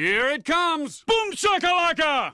Here it comes! Boom shakalaka!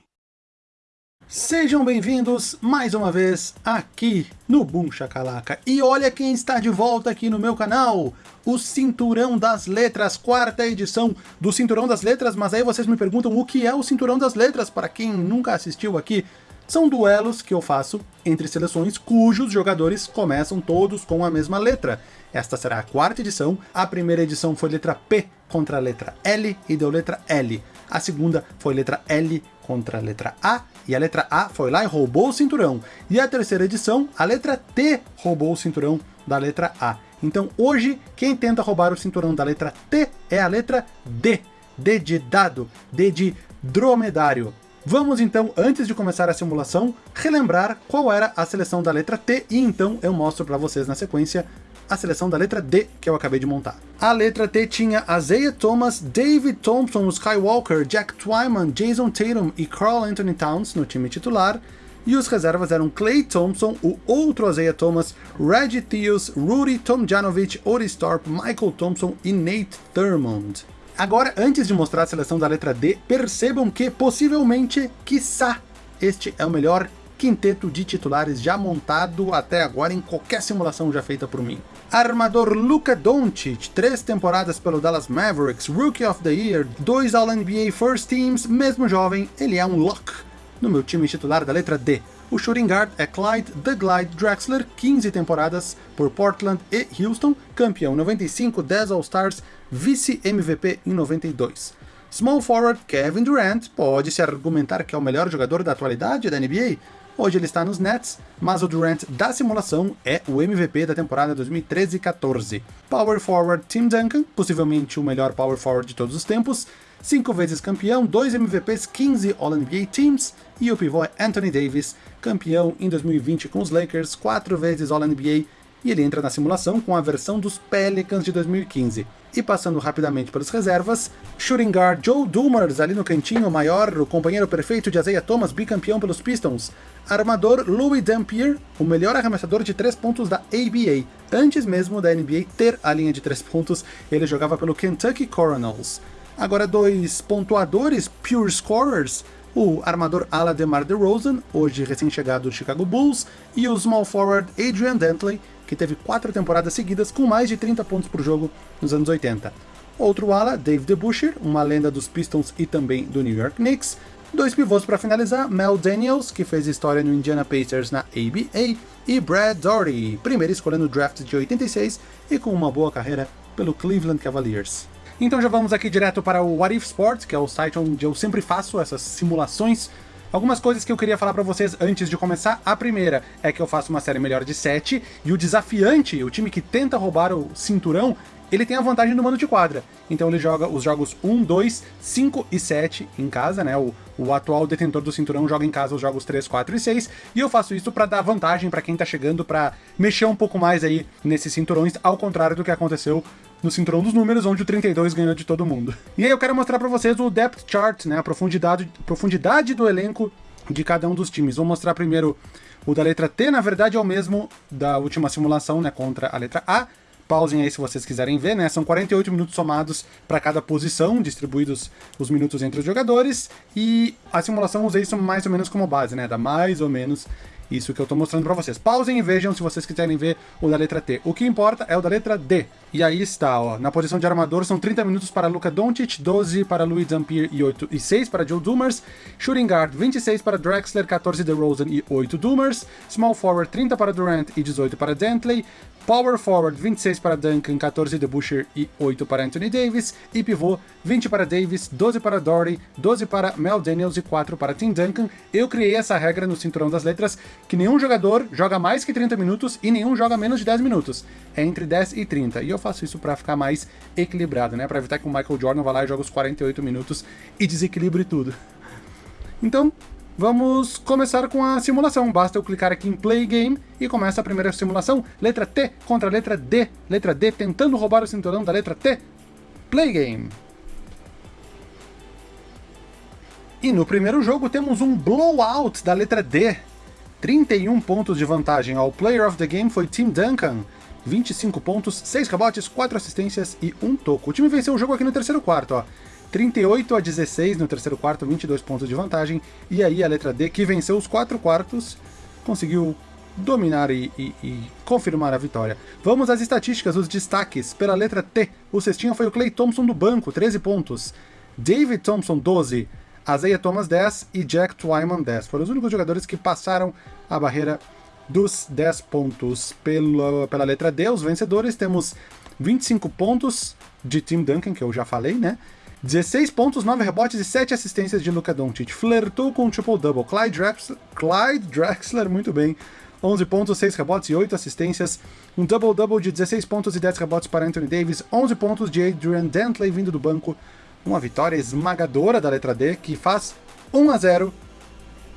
Sejam bem-vindos mais uma vez aqui no Boom Shakalaka. E olha quem está de volta aqui no meu canal, o Cinturão das Letras, quarta edição do Cinturão das Letras, mas aí vocês me perguntam o que é o Cinturão das Letras, para quem nunca assistiu aqui. São duelos que eu faço entre seleções cujos jogadores começam todos com a mesma letra. Esta será a quarta edição, a primeira edição foi letra P contra a letra L e deu letra L. A segunda foi letra L contra a letra A, e a letra A foi lá e roubou o cinturão. E a terceira edição, a letra T roubou o cinturão da letra A. Então hoje, quem tenta roubar o cinturão da letra T é a letra D. D de dado, D de dromedário. Vamos então, antes de começar a simulação, relembrar qual era a seleção da letra T, e então eu mostro para vocês na sequência a seleção da letra D que eu acabei de montar. A letra T tinha Isaiah Thomas, David Thompson, Skywalker, Jack Twyman, Jason Tatum e Carl Anthony Towns no time titular, e os reservas eram Clay Thompson, o outro Isaiah Thomas, Reggie Theus, Rudy Tomjanovich, Otis Thorpe, Michael Thompson e Nate Thurmond. Agora, antes de mostrar a seleção da letra D, percebam que, possivelmente, quiçá, este é o melhor quinteto de titulares já montado até agora em qualquer simulação já feita por mim. Armador Luka Doncic, três temporadas pelo Dallas Mavericks, Rookie of the Year, dois All-NBA First Teams, mesmo jovem, ele é um lock no meu time titular da letra D. O shooting guard é Clyde The Glide Drexler, 15 temporadas por Portland e Houston, campeão 95, 10 All-Stars, vice-MVP em 92. Small forward Kevin Durant pode-se argumentar que é o melhor jogador da atualidade da NBA, Hoje ele está nos Nets, mas o Durant da simulação é o MVP da temporada 2013-14. Power Forward Tim Duncan, possivelmente o melhor Power Forward de todos os tempos, cinco vezes campeão, dois MVPs, 15 All-NBA Teams, e o pivô é Anthony Davis, campeão em 2020 com os Lakers, quatro vezes All-NBA e ele entra na simulação com a versão dos Pelicans de 2015. E passando rapidamente pelas reservas, shooting guard Joe Dumars ali no cantinho maior, o companheiro perfeito de Isaiah Thomas, bicampeão pelos Pistons. Armador Louis Dampier, o melhor arremessador de três pontos da ABA. Antes mesmo da NBA ter a linha de três pontos, ele jogava pelo Kentucky Coronels. Agora dois pontuadores, pure scorers, o armador ala DeMar DeRozan, hoje recém-chegado do Chicago Bulls, e o small forward Adrian Dantley, que teve quatro temporadas seguidas com mais de 30 pontos por jogo nos anos 80. Outro ala, Dave DeBusschere, uma lenda dos Pistons e também do New York Knicks. Dois pivôs para finalizar, Mel Daniels, que fez história no Indiana Pacers na ABA, e Brad Daugherty, primeira escolha no draft de 86 e com uma boa carreira pelo Cleveland Cavaliers. Então já vamos aqui direto para o What If Sports, que é o site onde eu sempre faço essas simulações Algumas coisas que eu queria falar pra vocês antes de começar. A primeira é que eu faço uma série melhor de 7, e o desafiante, o time que tenta roubar o cinturão, ele tem a vantagem do mando de quadra. Então ele joga os jogos 1, 2, 5 e 7 em casa, né? O, o atual detentor do cinturão joga em casa os jogos 3, 4 e 6, e eu faço isso para dar vantagem para quem tá chegando, para mexer um pouco mais aí nesses cinturões, ao contrário do que aconteceu no cinturão dos números, onde o 32 ganhou de todo mundo. E aí eu quero mostrar para vocês o depth chart, né, a profundidade, profundidade do elenco de cada um dos times. Vou mostrar primeiro o da letra T, na verdade é o mesmo da última simulação, né, contra a letra A. Pausem aí se vocês quiserem ver, né? São 48 minutos somados para cada posição, distribuídos os minutos entre os jogadores, e a simulação usei isso mais ou menos como base, né? Dá mais ou menos isso que eu estou mostrando para vocês. Pausem e vejam se vocês quiserem ver o da letra T. O que importa é o da letra D. E aí está, ó, na posição de armador são 30 minutos para Luka Doncic, 12 para Louis Zampier e, 8, e 6 para Joe Dumers. Shooting guard, 26 para Drexler, 14 DeRozan e 8 Dumers. Small forward, 30 para Durant e 18 para Dantley. Power forward, 26 para Duncan, 14 de Boucher e 8 para Anthony Davis. E pivô, 20 para Davis, 12 para Dory, 12 para Mel Daniels e 4 para Tim Duncan. Eu criei essa regra no cinturão das letras, que nenhum jogador joga mais que 30 minutos e nenhum joga menos de 10 minutos. É entre 10 e 30. E eu faço isso para ficar mais equilibrado, né? Para evitar que o Michael Jordan vá lá e jogue os 48 minutos e desequilibre tudo. Então, Vamos começar com a simulação. Basta eu clicar aqui em Play Game e começa a primeira simulação. Letra T contra letra D. Letra D tentando roubar o cinturão da letra T. Play Game. E no primeiro jogo temos um blowout da letra D. 31 pontos de vantagem ao Player of the Game foi Tim Duncan. 25 pontos, 6 rebotes, 4 assistências e 1 toco. O time venceu o jogo aqui no terceiro quarto, ó. 38 a 16 no terceiro quarto, 22 pontos de vantagem. E aí a letra D, que venceu os quatro quartos, conseguiu dominar e, e, e, confirmar a vitória. Vamos às estatísticas, os destaques. Pela letra T, o cestinha foi o Clay Thompson do banco, 13 pontos. David Thompson, 12. Isaiah Thomas, 10. E Jack Twyman, 10. Foram os únicos jogadores que passaram a barreira dos 10 pontos. Pela, pela letra D, os vencedores, temos 25 pontos de Tim Duncan, que eu já falei, né? 16 pontos, 9 rebotes e 7 assistências de Luka Doncic. Flertou com o triple-double. Clyde Drexler, Clyde Drexler, muito bem. 11 pontos, 6 rebotes e 8 assistências. Um double-double de 16 pontos e 10 rebotes para Anthony Davis. 11 pontos de Adrian Dantley vindo do banco. Uma vitória esmagadora da letra D, que faz 1 a 0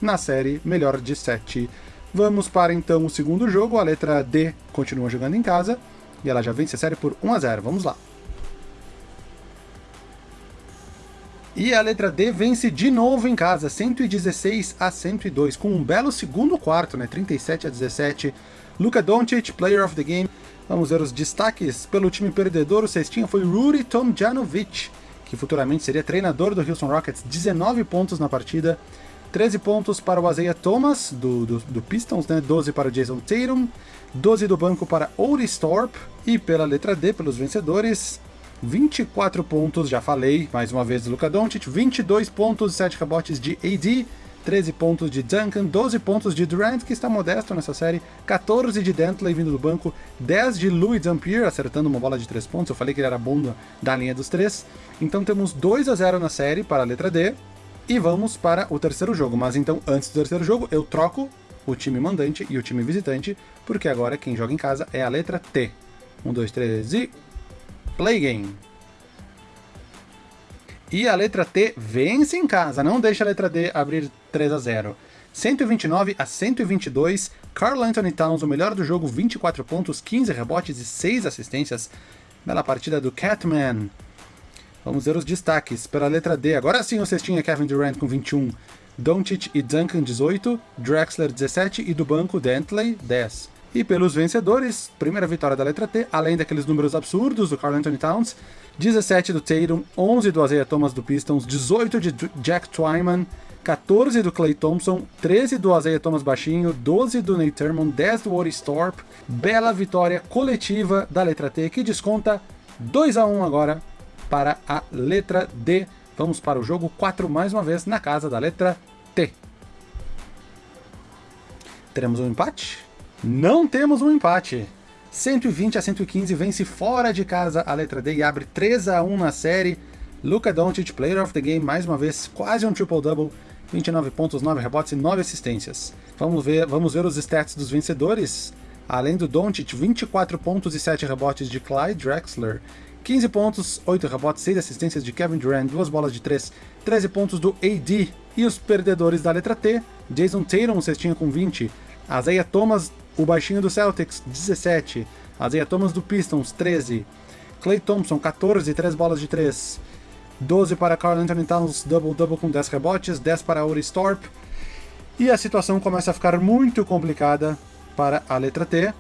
na série melhor de 7. Vamos para então o segundo jogo. A letra D continua jogando em casa. E ela já vence a série por 1 a 0 Vamos lá. E a letra D vence de novo em casa, 116 a 102, com um belo segundo quarto, né? 37 a 17. Luka Doncic, Player of the Game. Vamos ver os destaques. Pelo time perdedor, o cestinha foi Rudy Tomjanovic, que futuramente seria treinador do Houston Rockets. 19 pontos na partida. 13 pontos para o Isaiah Thomas, do, do, do, Pistons, né? 12 para o Jason Tatum, 12 do banco para Otis Thorpe, e pela letra D, pelos vencedores, 24 pontos, já falei, mais uma vez do Luka Doncic, 22 pontos, 7 rebotes de AD, 13 pontos de Duncan, 12 pontos de Durant, que está modesto nessa série, 14 de Dantley vindo do banco, 10 de Louis Dampier acertando uma bola de 3 pontos, eu falei que ele era bom da linha dos 3. Então temos 2 a 0 na série para a letra D, e vamos para o terceiro jogo. Mas então, antes do terceiro jogo, eu troco o time mandante e o time visitante, porque agora quem joga em casa é a letra T. 1, 2, 3 e Play Game. E a letra T vence em casa, não deixa a letra D abrir 3 a 0. 129 a 122, Carl Anthony Towns, o melhor do jogo, 24 pontos, 15 rebotes e 6 assistências. Bela partida do Catman. Vamos ver os destaques. Pela letra D, agora sim o cestinho é Kevin Durant com 21, Doncic e Duncan 18, Drexler 17 e do banco Dantley 10. E pelos vencedores, primeira vitória da letra T, além daqueles números absurdos do Carl Anthony Towns, 17 do Tatum, 11 do Isaiah Thomas do Pistons, 18 de Jack Twyman, 14 do Clay Thompson, 13 do Isaiah Thomas baixinho, 12 do Nate Thurmond, 10 do Otis Thorpe. Bela vitória coletiva da letra T, que desconta 2 a 1 agora para a letra D. Vamos para o jogo 4 mais uma vez na casa da letra T. Teremos um empate? Não temos um empate. 120 a 115 vence fora de casa a letra D e abre 3 a 1 na série. Luka Doncic, Player of the Game, mais uma vez, quase um triple-double, 29 pontos, 9 rebotes e 9 assistências. Vamos ver, vamos ver os stats dos vencedores. Além do Doncic, 24 pontos e 7 rebotes de Clyde Drexler, 15 pontos, 8 rebotes, 6 assistências de Kevin Durant, 2 bolas de 3, 13 pontos do AD. E os perdedores da letra T, Jason Tatum, cestinha com 20, Isaiah Thomas, o baixinho do Celtics, 17. Isaiah Thomas do Pistons, 13. Clay Thompson, 14, 3 bolas de 3. 12 para Carl Anthony Towns, double-double com 10 rebotes, 10 para Oris Thorpe. E a situação começa a ficar muito complicada para a letra T,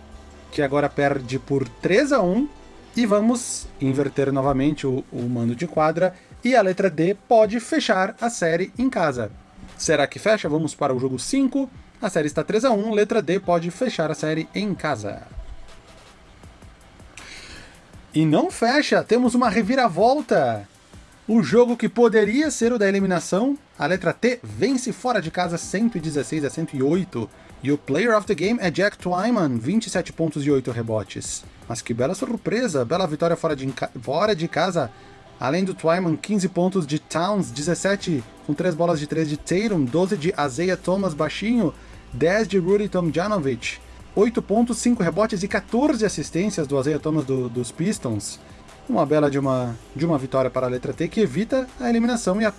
que agora perde por 3 a 1 e vamos inverter novamente o, o mando de quadra, e a letra D pode fechar a série em casa. Será que fecha? Vamos para o jogo 5, a série está 3 a 1 letra D pode fechar a série em casa. E não fecha, temos uma reviravolta! O jogo que poderia ser o da eliminação, a letra T vence fora de casa 116 a 108, e o Player of the Game é Jack Twyman, 27 pontos e 8 rebotes. Mas que bela surpresa, bela vitória fora de, fora de casa, além do Twyman, 15 pontos de Towns, 17 com 3 bolas de 3 de Tatum, 12 de Isaiah Thomas baixinho, 10 de Rudy Tomjanovic, 8 pontos, 5 rebotes e 14 assistências do Isaiah Thomas do, dos Pistons. Uma bela de uma, de uma vitória para a letra T que evita a eliminação e a,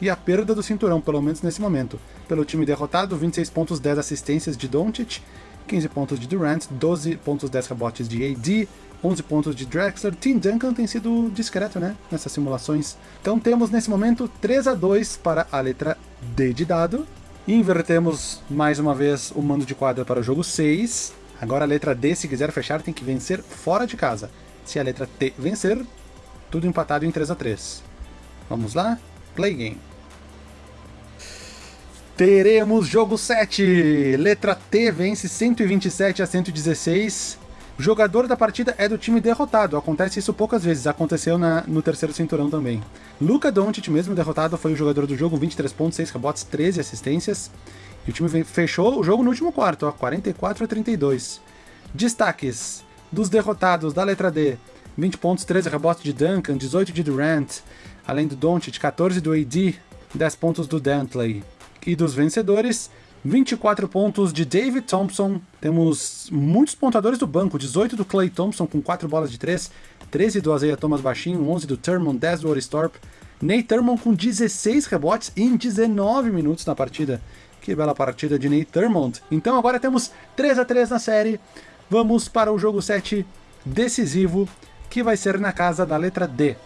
e a perda do cinturão, pelo menos nesse momento. Pelo time derrotado, 26 pontos, 10 assistências de Doncic, 15 pontos de Durant, 12 pontos, 10 rebotes de AD, 11 pontos de Drexler. Tim Duncan tem sido discreto, né, nessas simulações. Então temos nesse momento 3 a 2 para a letra D de dado, Invertemos mais uma vez o mando de quadra para o jogo 6. Agora a letra D, se quiser fechar, tem que vencer fora de casa. Se a letra T vencer, tudo empatado em 3 a 3 Vamos lá? Play game. Teremos jogo 7. Letra T vence 127 a 116. O jogador da partida é do time derrotado. Acontece isso poucas vezes. Aconteceu na, no terceiro cinturão também. Luca Doncic, mesmo derrotado, foi o jogador do jogo. 23 pontos, 6 rebotes, 13 assistências. E o time fechou o jogo no último quarto, ó, 44 a 32. Destaques dos derrotados da letra D. 20 pontos, 13 rebotes de Duncan, 18 de Durant, além do Doncic, 14 do AD, 10 pontos do Dantley. E dos vencedores, 24 pontos de David Thompson, temos muitos pontadores do banco, 18 do Clay Thompson com 4 bolas de 3, 13 do Isaiah Thomas baixinho, 11 do Thurman, 10 do Oristorp, Nate Thurman com 16 rebotes em 19 minutos na partida. Que bela partida de Nate Thurmond. Então agora temos 3 a 3 na série. Vamos para o jogo 7 decisivo, que vai ser na casa da letra D.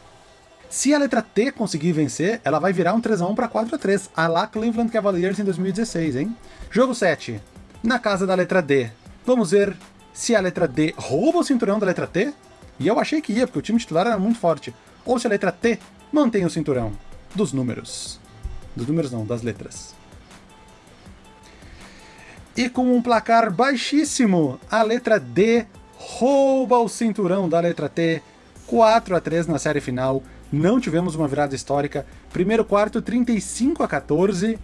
Se a letra T conseguir vencer, ela vai virar um 3x1 para 4x3, a lá Cleveland Cavaliers em 2016, hein? Jogo 7, na casa da letra D. Vamos ver se a letra D rouba o cinturão da letra T, e eu achei que ia, porque o time titular era muito forte, ou se a letra T mantém o cinturão dos números. Dos números não, das letras. E com um placar baixíssimo, a letra D rouba o cinturão da letra T, 4 a 3 na série final. Não tivemos uma virada histórica. Primeiro quarto, 35 a 14.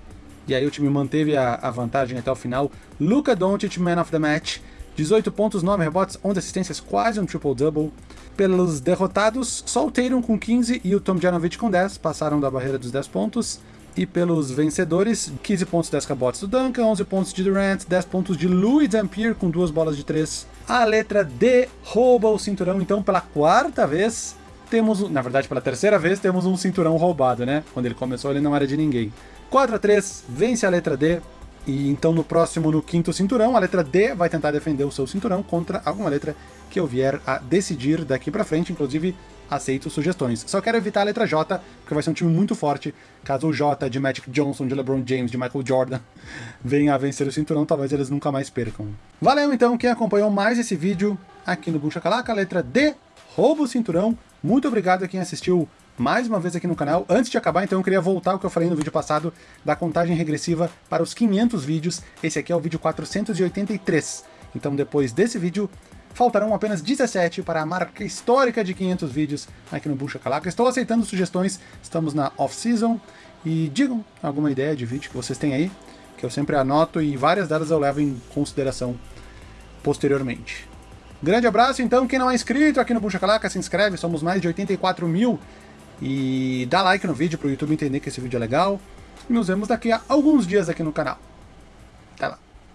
E aí o time manteve a, a vantagem até o final. Luka Doncic, man of the match. 18 pontos, 9 rebotes, 11 assistências, quase um triple-double. Pelos derrotados, só o Tatum com 15 e o Tom Janovich com 10 passaram da barreira dos 10 pontos. E pelos vencedores, 15 pontos, 10 rebotes do Duncan, 11 pontos de Durant, 10 pontos de Louis Dampier com duas bolas de 3. A letra D rouba o cinturão, então pela quarta vez temos, na verdade pela terceira vez, temos um cinturão roubado, né? Quando ele começou ele não era de ninguém. 4 a 3 vence a letra D, e então no próximo, no quinto cinturão, a letra D vai tentar defender o seu cinturão contra alguma letra que eu vier a decidir daqui pra frente, inclusive aceito sugestões. Só quero evitar a letra J, porque vai ser um time muito forte, caso o J de Magic Johnson, de LeBron James, de Michael Jordan venha a vencer o cinturão, talvez eles nunca mais percam. Valeu então quem acompanhou mais esse vídeo aqui no Bucha Calaca, letra D, rouba o cinturão. Muito obrigado a quem assistiu mais uma vez aqui no canal. Antes de acabar, então, eu queria voltar ao que eu falei no vídeo passado da contagem regressiva para os 500 vídeos. Esse aqui é o vídeo 483. Então, depois desse vídeo, faltarão apenas 17 para a marca histórica de 500 vídeos aqui no Bucha Calaca. Estou aceitando sugestões, estamos na off-season, e digam alguma ideia de vídeo que vocês têm aí, que eu sempre anoto e várias delas eu levo em consideração posteriormente. Grande abraço, então, quem não é inscrito aqui no Bucha Calaca, se inscreve, somos mais de 84 mil, e dá like no vídeo para o YouTube entender que esse vídeo é legal, e nos vemos daqui a alguns dias aqui no canal. Até lá!